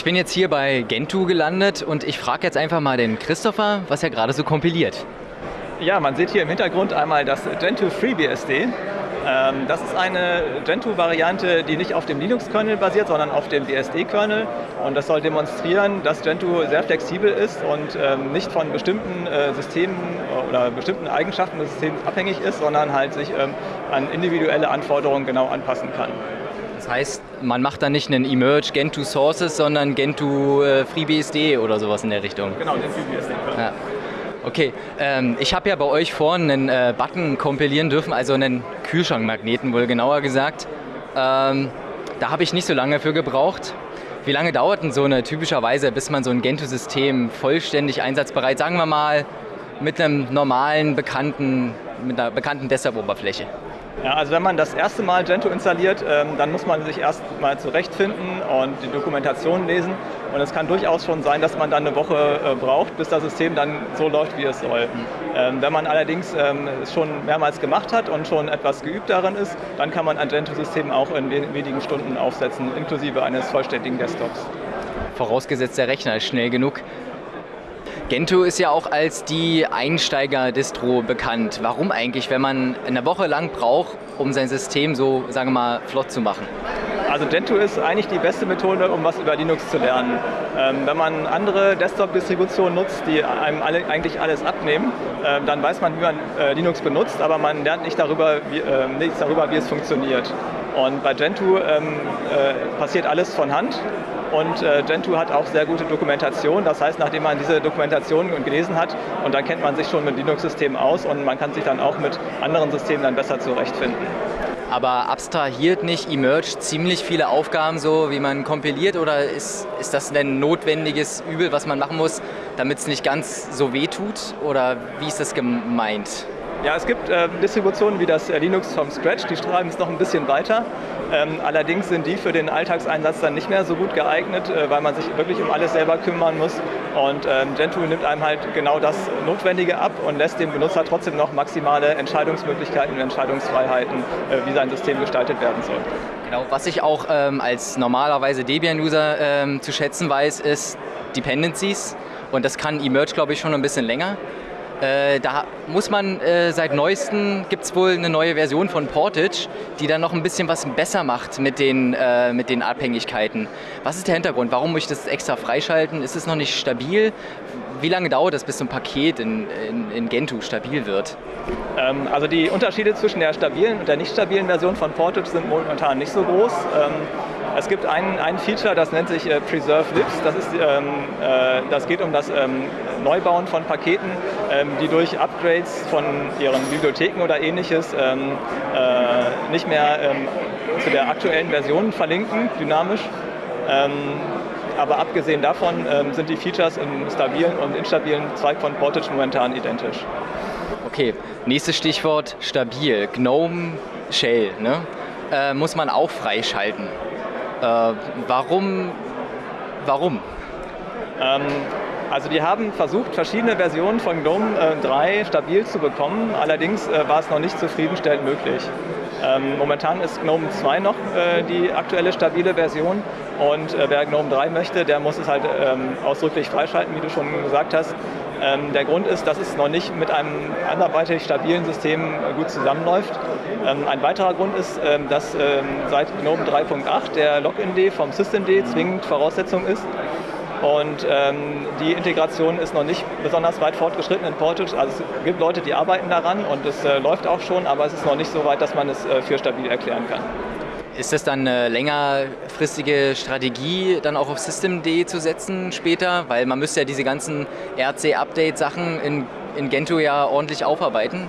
Ich bin jetzt hier bei Gentoo gelandet und ich frage jetzt einfach mal den Christopher, was er gerade so kompiliert. Ja, man sieht hier im Hintergrund einmal das Gentoo FreeBSD. Ähm, das ist eine Gentoo-Variante, die nicht auf dem Linux-Kernel basiert, sondern auf dem BSD-Kernel. Und das soll demonstrieren, dass Gentoo sehr flexibel ist und ähm, nicht von bestimmten äh, Systemen oder bestimmten Eigenschaften des Systems abhängig ist, sondern halt sich ähm, an individuelle Anforderungen genau anpassen kann. Das heißt, man macht dann nicht einen Emerge Gentoo Sources, sondern Gentoo äh, FreeBSD oder sowas in der Richtung. Genau, den FreeBSD. Ja. Okay, ähm, ich habe ja bei euch vorhin einen äh, Button kompilieren dürfen, also einen Kühlschrankmagneten wohl genauer gesagt. Ähm, da habe ich nicht so lange für gebraucht. Wie lange dauert denn so eine typischerweise, bis man so ein Gentoo-System vollständig einsatzbereit, sagen wir mal, mit einem normalen, bekannten, mit einer bekannten Desktop-Oberfläche? Ja, also wenn man das erste Mal Gentoo installiert, ähm, dann muss man sich erst mal zurechtfinden und die Dokumentation lesen. Und es kann durchaus schon sein, dass man dann eine Woche äh, braucht, bis das System dann so läuft, wie es soll. Ähm, wenn man allerdings ähm, es schon mehrmals gemacht hat und schon etwas geübt darin ist, dann kann man ein Gentoo-System auch in wenigen Stunden aufsetzen, inklusive eines vollständigen Desktops. Vorausgesetzt, der Rechner ist schnell genug. Gentoo ist ja auch als die Einsteiger-Distro bekannt. Warum eigentlich, wenn man eine Woche lang braucht, um sein System so, sagen wir mal, flott zu machen? Also Gentoo ist eigentlich die beste Methode, um was über Linux zu lernen. Ähm, wenn man andere Desktop-Distributionen nutzt, die einem alle, eigentlich alles abnehmen, äh, dann weiß man, wie man äh, Linux benutzt, aber man lernt nicht darüber, wie, äh, nichts darüber, wie es funktioniert. Und bei Gentoo ähm, äh, passiert alles von Hand und äh, Gentoo hat auch sehr gute Dokumentation. Das heißt, nachdem man diese Dokumentation gelesen hat, und dann kennt man sich schon mit Linux-Systemen aus und man kann sich dann auch mit anderen Systemen dann besser zurechtfinden. Aber abstrahiert nicht Emerge ziemlich viele Aufgaben so, wie man kompiliert oder ist, ist das ein notwendiges Übel, was man machen muss, damit es nicht ganz so weh tut? Oder wie ist das gemeint? Ja, es gibt äh, Distributionen wie das äh, Linux vom Scratch, die schreiben es noch ein bisschen weiter. Ähm, allerdings sind die für den Alltagseinsatz dann nicht mehr so gut geeignet, äh, weil man sich wirklich um alles selber kümmern muss. Und ähm, Gentoo nimmt einem halt genau das Notwendige ab und lässt dem Benutzer trotzdem noch maximale Entscheidungsmöglichkeiten und Entscheidungsfreiheiten, äh, wie sein System gestaltet werden soll. Genau, was ich auch ähm, als normalerweise Debian-User ähm, zu schätzen weiß, ist Dependencies. Und das kann Emerge, glaube ich, schon ein bisschen länger. Äh, da muss man äh, seit neuestem, gibt es wohl eine neue Version von Portage, die dann noch ein bisschen was besser macht mit den, äh, mit den Abhängigkeiten. Was ist der Hintergrund? Warum muss ich das extra freischalten? Ist es noch nicht stabil? Wie lange dauert das, bis so ein Paket in, in, in Gentoo stabil wird? Ähm, also die Unterschiede zwischen der stabilen und der nicht stabilen Version von Portage sind momentan nicht so groß. Ähm, es gibt ein, ein Feature, das nennt sich äh, Preserve Libs. Das, ist, ähm, äh, das geht um das ähm, Neubauen von Paketen, ähm, die durch Upgrades von ihren Bibliotheken oder ähnliches ähm, äh, nicht mehr ähm, zu der aktuellen Version verlinken, dynamisch. Aber abgesehen davon sind die Features im stabilen und instabilen Zweig von Portage momentan identisch. Okay, nächstes Stichwort stabil. GNOME Shell ne? äh, muss man auch freischalten. Äh, warum? Warum? Ähm, also die haben versucht, verschiedene Versionen von GNOME äh, 3 stabil zu bekommen, allerdings äh, war es noch nicht zufriedenstellend möglich. Ähm, momentan ist GNOME 2 noch äh, die aktuelle stabile Version und äh, wer GNOME 3 möchte, der muss es halt ähm, ausdrücklich freischalten, wie du schon gesagt hast. Ähm, der Grund ist, dass es noch nicht mit einem anderweitig stabilen System gut zusammenläuft. Ein weiterer Grund ist, dass seit GNOME 3.8 der Login-D vom Systemd zwingend Voraussetzung ist. Und ähm, die Integration ist noch nicht besonders weit fortgeschritten in Portage. Also es gibt Leute, die arbeiten daran und es äh, läuft auch schon, aber es ist noch nicht so weit, dass man es äh, für stabil erklären kann. Ist das dann eine längerfristige Strategie, dann auch auf Systemd zu setzen später? Weil man müsste ja diese ganzen RC-Update-Sachen in, in Gentoo ja ordentlich aufarbeiten.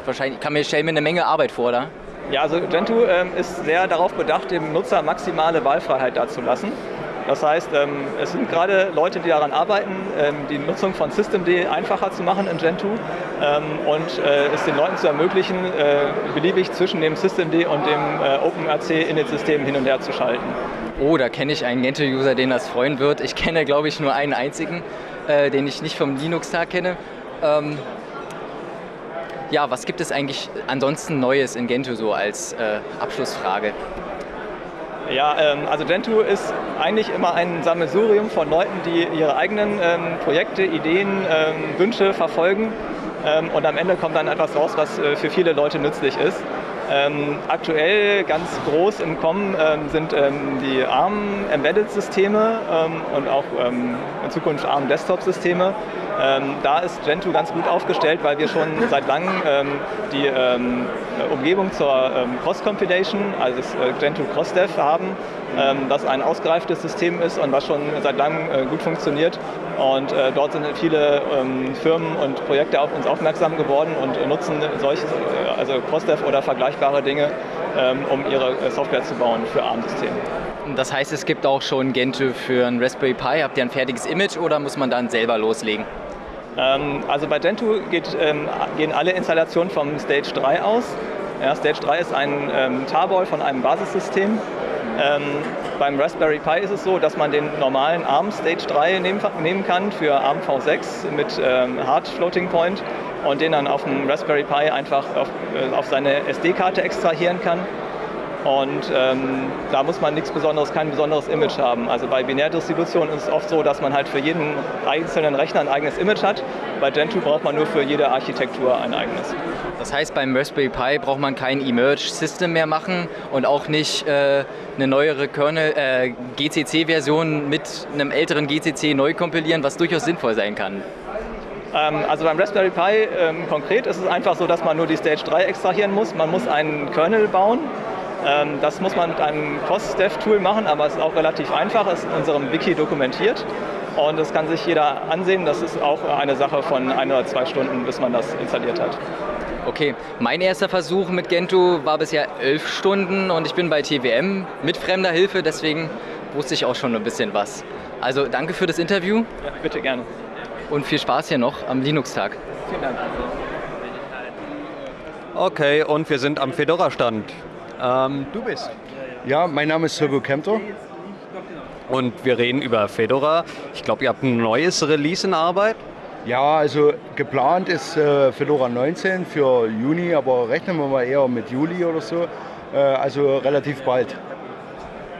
Ich wahrscheinlich kann mir, stelle mir eine Menge Arbeit vor, da. Ja, also Gentoo ähm, ist sehr darauf bedacht, dem Nutzer maximale Wahlfreiheit dazulassen. Das heißt, ähm, es sind gerade Leute, die daran arbeiten, ähm, die Nutzung von Systemd einfacher zu machen in Gentoo ähm, und äh, es den Leuten zu ermöglichen, äh, beliebig zwischen dem Systemd und dem äh, OpenRC-Init-System hin und her zu schalten. Oh, da kenne ich einen Gentoo-User, den das freuen wird. Ich kenne, glaube ich, nur einen einzigen, den ich nicht vom Linux-Tag kenne. ja, was gibt es eigentlich ansonsten Neues in Gentoo so als Abschlussfrage? Ja, ähm, also Gentoo ist eigentlich immer ein Sammelsurium von Leuten, die ihre eigenen ähm, Projekte, Ideen, ähm, Wünsche verfolgen ähm, und am Ende kommt dann etwas raus, was äh, für viele Leute nützlich ist. Ähm, aktuell ganz groß im Kommen ähm, sind die ARM-Embedded-Systeme und auch in Zukunft ARM-Desktop-Systeme. Ähm, da ist Gentoo ganz gut aufgestellt, weil wir schon seit langem die Umgebung zur Cross-Compilation, also das äh, Gentoo CrossDev haben, das ein ausgereiftes System ist und was schon seit langem äh, gut funktioniert. Und äh, dort sind viele Firmen und Projekte auf uns aufmerksam geworden und nutzen solche, also CrossDev oder Vergleich vergleichbare Dinge, ähm, um ihre äh, Software zu bauen für ARM-Systeme. Das heißt, es gibt auch schon Gentoo für ein Raspberry Pi. Habt ihr ein fertiges Image oder muss man dann selber loslegen? Ähm, also bei Gentoo geht, ähm, gehen alle Installationen vom Stage 3 aus. Ja, Stage 3 ist ein ähm, Tarball von einem Basissystem. Ähm, beim Raspberry Pi ist es so, dass man den normalen ARM Stage 3 nehmen, nehmen kann für ARM V6 mit ähm, Hard Floating Point und den dann auf dem Raspberry Pi einfach auf, äh, auf seine SD-Karte extrahieren kann. Und ähm, da muss man nichts Besonderes, kein besonderes Image haben. Also bei Binärdistributionen ist es oft so, dass man halt für jeden einzelnen Rechner ein eigenes Image hat. Bei Gentoo braucht man nur für jede Architektur ein eigenes. Das heißt, beim Raspberry Pi braucht man kein Emerge-System mehr machen und auch nicht äh, eine neuere äh, GCC-Version mit einem älteren GCC neu kompilieren, was durchaus sinnvoll sein kann. Ähm, also beim Raspberry Pi ähm, konkret ist es einfach so, dass man nur die Stage 3 extrahieren muss. Man muss einen Kernel bauen. Ähm, das muss man mit einem COS-Dev-Tool machen, aber es ist auch relativ einfach, es ist in unserem Wiki dokumentiert. Und das kann sich jeder ansehen. Das ist auch eine Sache von ein oder zwei Stunden, bis man das installiert hat. Okay, mein erster Versuch mit Gentoo war bisher elf Stunden und ich bin bei TWM mit fremder Hilfe, deswegen wusste ich auch schon ein bisschen was. Also danke für das Interview. Ja, bitte gerne und viel Spaß hier noch am Linux-Tag. Vielen Dank. Okay, und wir sind am Fedora-Stand. Ähm, du bist? Ja, mein Name ist Sergo Kempter. Und wir reden über Fedora. Ich glaube, ihr habt ein neues Release in Arbeit. Ja, also geplant ist äh, Fedora 19 für Juni, aber rechnen wir mal eher mit Juli oder so. Äh, also relativ bald.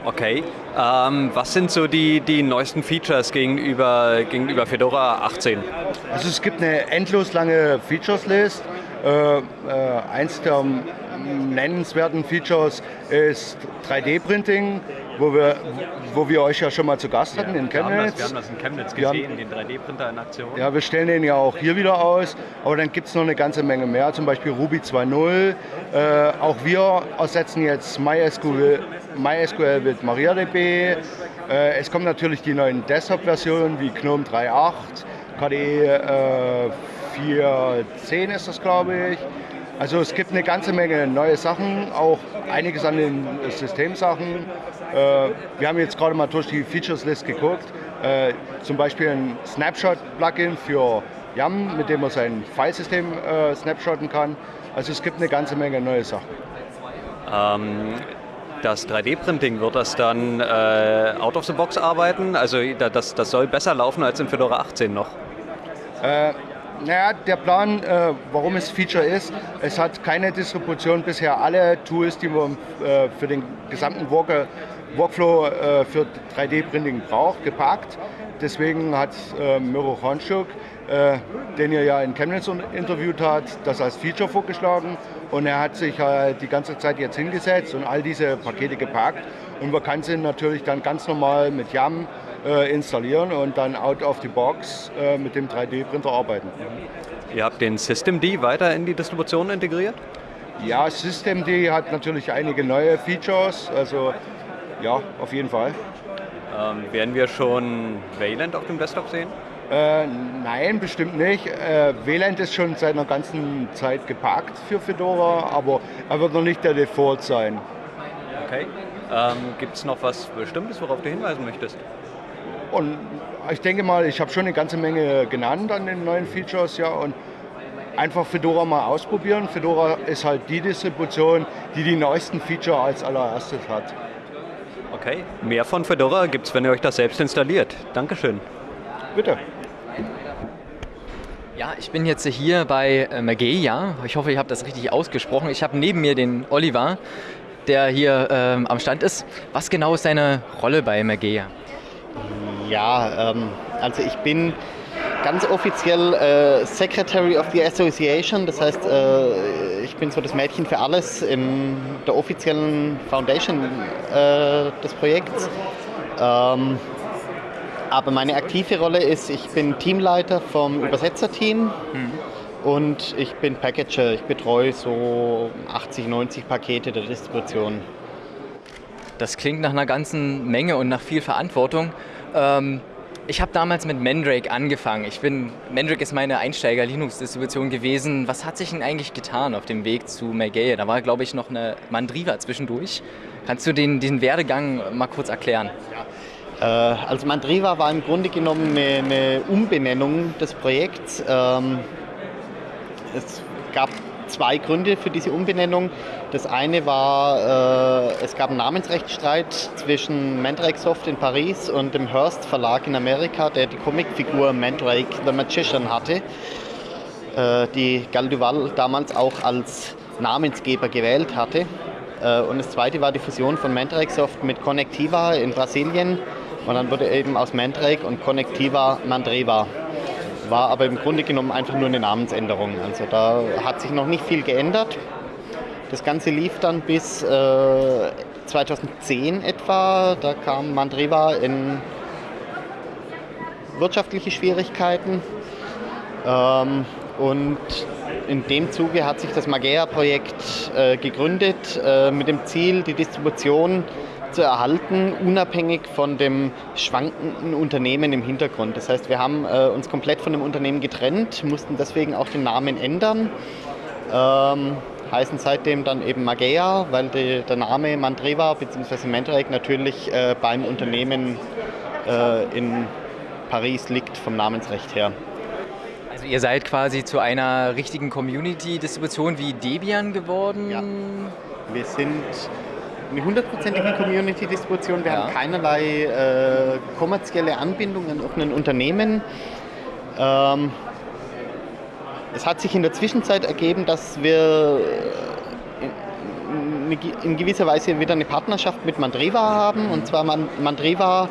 Okay. Ähm, was sind so die, die neuesten Features gegenüber, gegenüber Fedora 18? Also es gibt eine endlos lange Features-List. Äh, äh, eins der nennenswerten Features ist 3D-Printing, wo wir, wo wir euch ja schon mal zu Gast hatten ja, in Chemnitz. Wir haben, das, wir haben das in Chemnitz gesehen, den 3D-Printer in Aktion. Ja, wir stellen den ja auch hier wieder aus, aber dann gibt es noch eine ganze Menge mehr, zum Beispiel Ruby 2.0. Äh, auch wir ersetzen jetzt MySQL, MySQL mit MariaDB. Äh, es kommen natürlich die neuen Desktop-Versionen wie GNOME 3.8, KDE äh, 4.10 ist das, glaube ich. Also es gibt eine ganze Menge neue Sachen, auch einiges an den Systemsachen. Äh, wir haben jetzt gerade mal durch die Features List geguckt. Äh, zum Beispiel ein Snapshot-Plugin für YAM, mit dem man sein Filesystem äh, snapshotten kann. Also es gibt eine ganze Menge neue Sachen. Ähm, das 3D-Printing, wird das dann äh, out of the box arbeiten? Also das, das soll besser laufen als in Fedora 18 noch? Äh, naja, der Plan, äh, warum es Feature ist, es hat keine Distribution bisher alle Tools, die man äh, für den gesamten Worker, Workflow äh, für 3D-Printing braucht, gepackt. Deswegen hat äh, Miro Honschuk, äh, den ihr ja in Chemnitz interviewt habt, das als Feature vorgeschlagen. Und er hat sich äh, die ganze Zeit jetzt hingesetzt und all diese Pakete gepackt. Und man kann sie natürlich dann ganz normal mit YAM installieren und dann out of the box äh, mit dem 3D-Printer arbeiten. Ihr habt den Systemd weiter in die Distribution integriert? Ja, Systemd hat natürlich einige neue Features, also ja, auf jeden Fall. Ähm, werden wir schon Wayland auf dem Desktop sehen? Äh, nein, bestimmt nicht. Äh, Wayland ist schon seit einer ganzen Zeit geparkt für Fedora, aber er wird noch nicht der Default sein. Okay. Ähm, Gibt es noch was Bestimmtes, worauf du hinweisen möchtest? Und ich denke mal, ich habe schon eine ganze Menge genannt an den neuen Features, ja, und einfach Fedora mal ausprobieren. Fedora ist halt die Distribution, die die neuesten Feature als allererstes hat. Okay, mehr von Fedora gibt es, wenn ihr euch das selbst installiert. Dankeschön. Bitte. Ja, ich bin jetzt hier bei äh, Mageia. Ich hoffe, ich habe das richtig ausgesprochen. Ich habe neben mir den Oliver. der hier ähm, am Stand ist. Was genau ist deine Rolle bei Magea? Ja, ähm, also ich bin ganz offiziell äh, Secretary of the Association, das heißt, äh, ich bin so das Mädchen für alles in der offiziellen Foundation äh, des Projekts. Ähm, aber meine aktive Rolle ist, ich bin Teamleiter vom Übersetzerteam mhm. und ich bin Packager. Ich betreue so 80, 90 Pakete der Distribution. Das klingt nach einer ganzen Menge und nach viel Verantwortung. Ähm, ich habe damals mit Mandrake angefangen. Ich bin, Mandrake ist meine Einsteiger-Linux-Distribution gewesen. Was hat sich denn eigentlich getan auf dem Weg zu Mageia? Da war, glaube ich, noch eine Mandriva zwischendurch. Kannst du den, den Werdegang mal kurz erklären? Ja. Äh, also Mandriva war im Grunde genommen eine, eine Umbenennung des Projekts. Ähm, es gab zwei Gründe für diese Umbenennung. Das eine war, äh, es gab einen Namensrechtsstreit zwischen Mandrake Soft in Paris und dem Hearst Verlag in Amerika, der die Comicfigur Mandrake the Magician hatte, äh, die Gal Duval damals auch als Namensgeber gewählt hatte. Äh, und das zweite war die Fusion von Mandrake Soft mit Connectiva in Brasilien. Und dann wurde eben aus Mandrake und Connectiva Mandreva war aber im Grunde genommen einfach nur eine Namensänderung. Also da hat sich noch nicht viel geändert. Das Ganze lief dann bis äh, 2010 etwa. Da kam Mandriva in wirtschaftliche Schwierigkeiten. Ähm, und in dem Zuge hat sich das Magea-Projekt äh, gegründet äh, mit dem Ziel, die Distribution zu erhalten, unabhängig von dem schwankenden Unternehmen im Hintergrund. Das heißt, wir haben äh, uns komplett von dem Unternehmen getrennt, mussten deswegen auch den Namen ändern. Ähm, heißen seitdem dann eben Magea, weil die, der Name Mandreva bzw. Mandrake natürlich äh, beim Unternehmen äh, in Paris liegt vom Namensrecht her. Also ihr seid quasi zu einer richtigen Community-Distribution wie Debian geworden? Ja. Wir sind eine hundertprozentige Community-Distribution. Wir ja. haben keinerlei äh, kommerzielle Anbindung an irgendein Unternehmen. Ähm, es hat sich in der Zwischenzeit ergeben, dass wir in, in gewisser Weise wieder eine Partnerschaft mit Mandreva haben. Und zwar Mandreva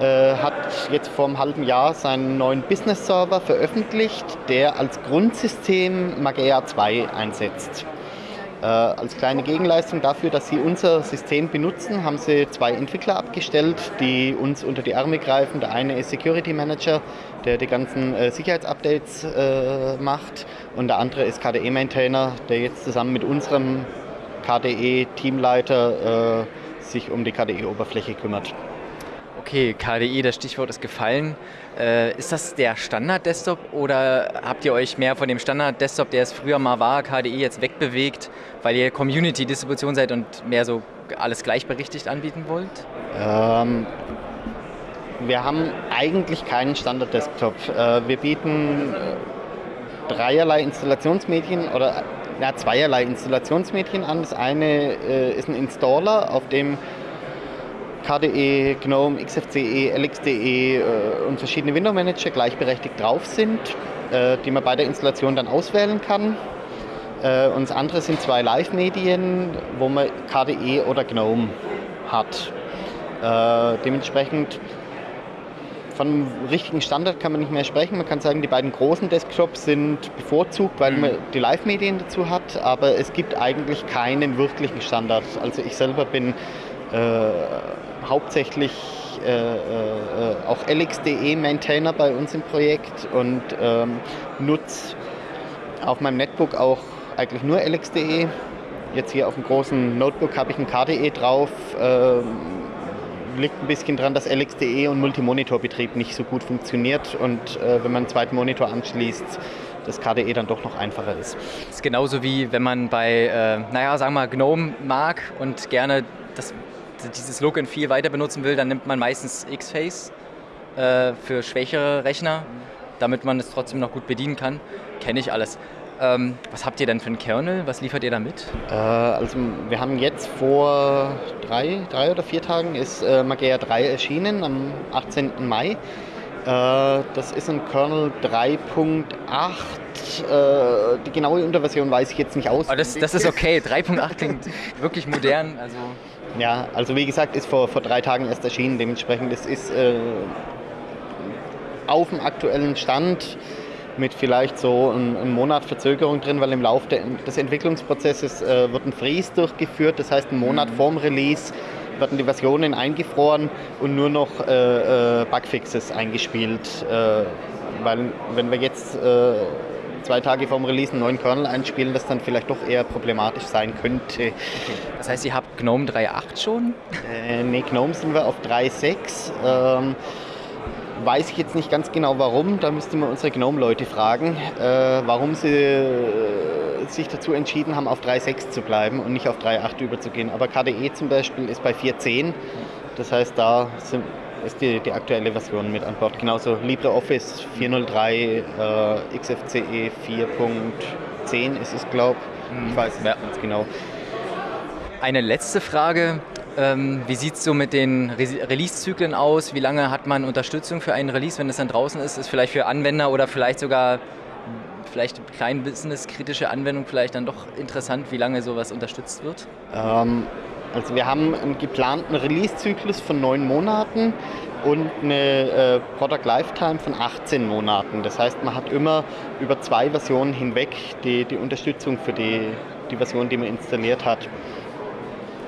äh, hat jetzt vor einem halben Jahr seinen neuen Business-Server veröffentlicht, der als Grundsystem Magea 2 einsetzt. Äh, als kleine Gegenleistung dafür, dass Sie unser System benutzen, haben Sie zwei Entwickler abgestellt, die uns unter die Arme greifen. Der eine ist Security Manager, der die ganzen äh, Sicherheitsupdates äh, macht und der andere ist KDE Maintainer, der jetzt zusammen mit unserem KDE Teamleiter äh, sich um die KDE Oberfläche kümmert. Okay, KDE, das Stichwort ist gefallen. Äh, ist das der Standard-Desktop oder habt ihr euch mehr von dem Standard-Desktop, der es früher mal war, KDE jetzt wegbewegt, weil ihr Community-Distribution seid und mehr so alles gleichberechtigt anbieten wollt? Ähm, wir haben eigentlich keinen Standard-Desktop. Äh, wir bieten äh, dreierlei Installationsmedien oder ja, zweierlei Installationsmedien an. Das eine äh, ist ein Installer, auf dem KDE, GNOME, XFCE, LXDE äh, und verschiedene Window Manager gleichberechtigt drauf sind, äh, die man bei der Installation dann auswählen kann. Äh, und das andere sind zwei Live-Medien, wo man KDE oder GNOME hat. Dementsprechend von richtigen Standard kann man nicht mehr sprechen. Man kann sagen, die beiden großen Desktops sind bevorzugt, weil man die Live-Medien dazu hat, aber es gibt eigentlich keinen wirklichen Standard. Also ich selber bin äh, hauptsächlich äh, äh, auch LXDE Maintainer bei uns im Projekt und ähm, nutze auf meinem Netbook auch eigentlich nur LXDE. Jetzt hier auf dem großen Notebook habe ich ein KDE drauf. Ähm, liegt ein bisschen daran, dass LXDE und Multimonitorbetrieb nicht so gut funktioniert und äh, wenn man einen zweiten Monitor anschließt, das KDE dann doch noch einfacher ist. Das ist genauso wie wenn man bei, äh, naja, sagen wir mal, GNOME mag und gerne das dieses Look and Feel weiter benutzen will, dann nimmt man meistens X-Face äh, für schwächere Rechner, damit man es trotzdem noch gut bedienen kann. Kenne ich alles. Ähm, was habt ihr denn für einen Kernel? Was liefert ihr da mit? Äh, also wir haben jetzt vor drei, drei oder vier Tagen ist äh, Magea 3 erschienen, am 18. Mai. Äh, das ist ein Kernel 3.8. Äh, die genaue Unterversion weiß ich jetzt nicht aus. Aber das, das ist okay. 3.8 klingt wirklich modern. Also Ja, also wie gesagt, ist vor, vor drei Tagen erst erschienen. Dementsprechend es ist äh, auf dem aktuellen Stand mit vielleicht so einem, einem Monat Verzögerung drin, weil im Laufe des Entwicklungsprozesses äh, wird ein Freeze durchgeführt. Das heißt, einen Monat vorm Release werden die Versionen eingefroren und nur noch äh, äh, Bugfixes eingespielt. Äh, weil wenn wir jetzt äh, zwei Tage vorm Release einen neuen Kernel einspielen, das dann vielleicht doch eher problematisch sein könnte. das heißt, ihr habt GNOME 3.8 schon? Äh, nee, GNOME sind wir auf 3.6. Ähm, weiß ich jetzt nicht ganz genau warum, da müsste man unsere GNOME-Leute fragen, äh, warum sie äh, sich dazu entschieden haben, auf 3.6 zu bleiben und nicht auf 3.8 überzugehen. Aber KDE zum Beispiel ist bei 4.10, das heißt, da sind, ist die, die aktuelle Version mit an Bord. Genauso LibreOffice 4.03, äh, XFCE 4.10 ist es, glaube ich. Ich weiß es Ja. nicht ganz genau. Eine letzte Frage. Ähm, wie sieht es so mit den Re Release-Zyklen aus? Wie lange hat man Unterstützung für einen Release, wenn es dann draußen ist? Ist vielleicht für Anwender oder vielleicht sogar vielleicht klein businesskritische Anwendung vielleicht dann doch interessant, wie lange sowas unterstützt wird? Ähm, also wir haben einen geplanten Release-Zyklus von neun Monaten und eine äh, Product Lifetime von 18 Monaten. Das heißt, man hat immer über zwei Versionen hinweg die, die Unterstützung für die, die Version, die man installiert hat.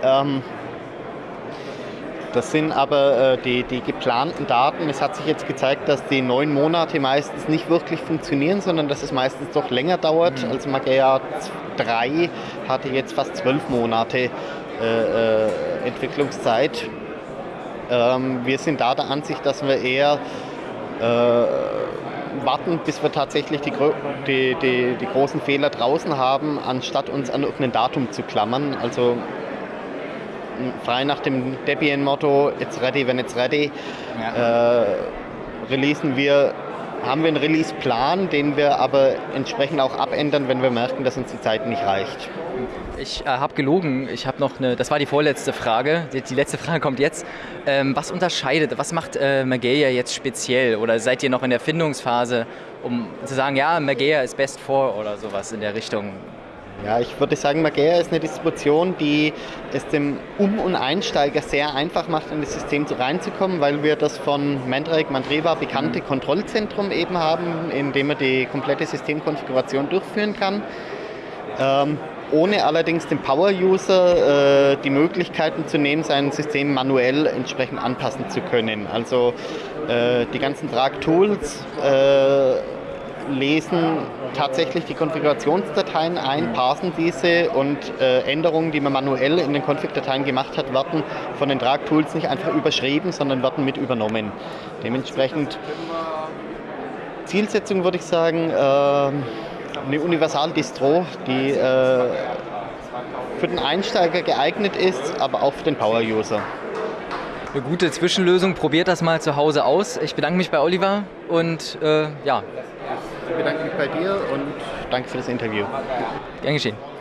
Ähm, das sind aber äh, die, die geplanten Daten. Es hat sich jetzt gezeigt, dass die neun Monate meistens nicht wirklich funktionieren, sondern dass es meistens doch länger dauert. Also Mageia 3 hatte jetzt fast zwölf Monate äh, äh, Entwicklungszeit. Ähm, wir sind da der Ansicht, dass wir eher äh, warten, bis wir tatsächlich die, die, die, die großen Fehler draußen haben, anstatt uns an irgendein Datum zu klammern. Also frei nach dem Debian-Motto, it's ready when it's ready, äh, releasen wir, haben wir einen Release-Plan, den wir aber entsprechend auch abändern, wenn wir merken, dass uns die Zeit nicht reicht. Ich äh, habe gelogen. Ich habe noch eine. Das war die vorletzte Frage. Die, die letzte Frage kommt jetzt. Ähm, was unterscheidet? Was macht äh, Mageia jetzt speziell? Oder seid ihr noch in der Findungsphase, um zu sagen, ja, Mageia ist best for oder sowas in der Richtung? Ja, ich würde sagen, Mageia ist eine Distribution, die es dem Um- und Einsteiger sehr einfach macht, in das System so reinzukommen, weil wir das von Mandrake Mandriva bekannte Kontrollzentrum eben haben, in dem man die komplette Systemkonfiguration durchführen kann. Ähm, ohne allerdings dem Power-User äh, die Möglichkeiten zu nehmen, sein System manuell entsprechend anpassen zu können. Also äh, die ganzen Drag-Tools äh, lesen tatsächlich die Konfigurationsdateien ein, parsen diese und äh, Änderungen, die man manuell in den Config-Dateien gemacht hat, werden von den Drag-Tools nicht einfach überschrieben, sondern werden mit übernommen. Dementsprechend Zielsetzung würde ich sagen, ähm, eine Universal-Distro, die äh, für den Einsteiger geeignet ist, aber auch für den Power-User. Eine gute Zwischenlösung. Probiert das mal zu Hause aus. Ich bedanke mich bei Oliver und äh, ja, bedanke mich bei dir und danke für das Interview. gern geschehen.